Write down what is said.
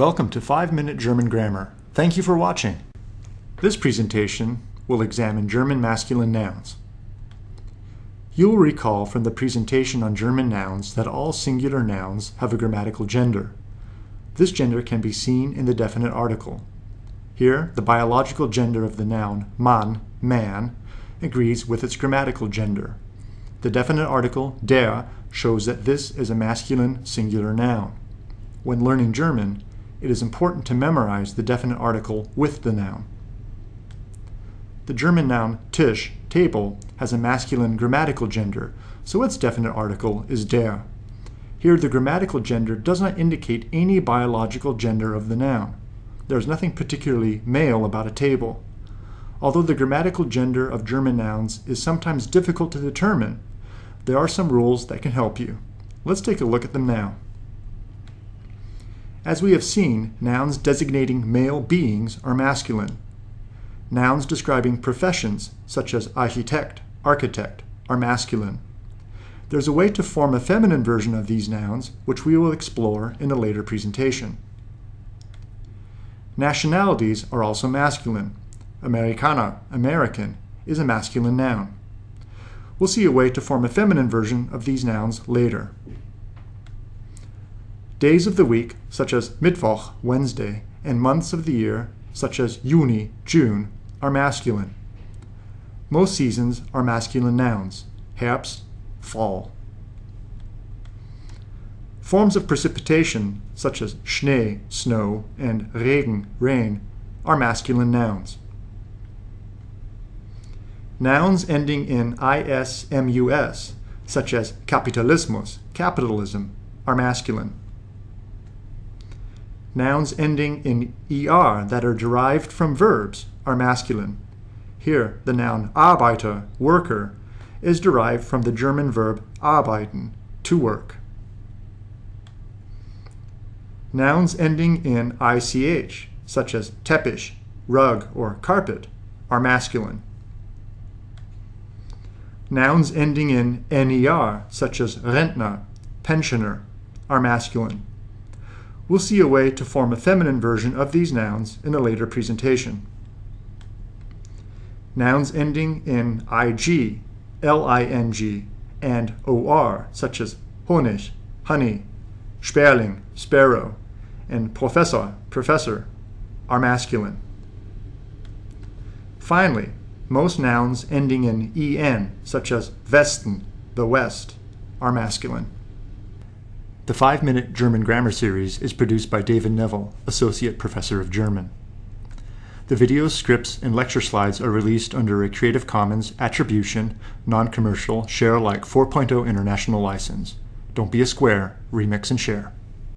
Welcome to 5 Minute German Grammar. Thank you for watching. This presentation will examine German masculine nouns. You will recall from the presentation on German nouns that all singular nouns have a grammatical gender. This gender can be seen in the definite article. Here, the biological gender of the noun Mann, man, agrees with its grammatical gender. The definite article der shows that this is a masculine singular noun. When learning German, it is important to memorize the definite article with the noun. The German noun Tisch, table, has a masculine grammatical gender, so its definite article is der. Here the grammatical gender does not indicate any biological gender of the noun. There is nothing particularly male about a table. Although the grammatical gender of German nouns is sometimes difficult to determine, there are some rules that can help you. Let's take a look at them now. As we have seen, nouns designating male beings are masculine. Nouns describing professions, such as Architekt, architect, are masculine. There's a way to form a feminine version of these nouns, which we will explore in a later presentation. Nationalities are also masculine. Amerikaner, American, is a masculine noun. We'll see a way to form a feminine version of these nouns later. Days of the week, such as Mittwoch, Wednesday, and months of the year, such as Juni, June, are masculine. Most seasons are masculine nouns, Herbst, fall. Forms of precipitation, such as Schnee, snow, and Regen, rain, are masculine nouns. Nouns ending in ismus, such as Kapitalismus, capitalism, are masculine. Nouns ending in er that are derived from verbs are masculine. Here, the noun Arbeiter, worker, is derived from the German verb arbeiten, to work. Nouns ending in ich, such as Teppich, rug, or carpet, are masculine. Nouns ending in ner, such as Rentner, pensioner, are masculine. We'll see a way to form a feminine version of these nouns in a later presentation. Nouns ending in ig, ling, and or, such as Honig, honey, Sperling, sparrow, and Professor, professor, are masculine. Finally, most nouns ending in en, such as Westen, the West, are masculine. The five minute German grammar series is produced by David Neville, Associate Professor of German. The videos, scripts, and lecture slides are released under a Creative Commons Attribution, Non Commercial, Share Alike 4.0 International License. Don't be a square, remix and share.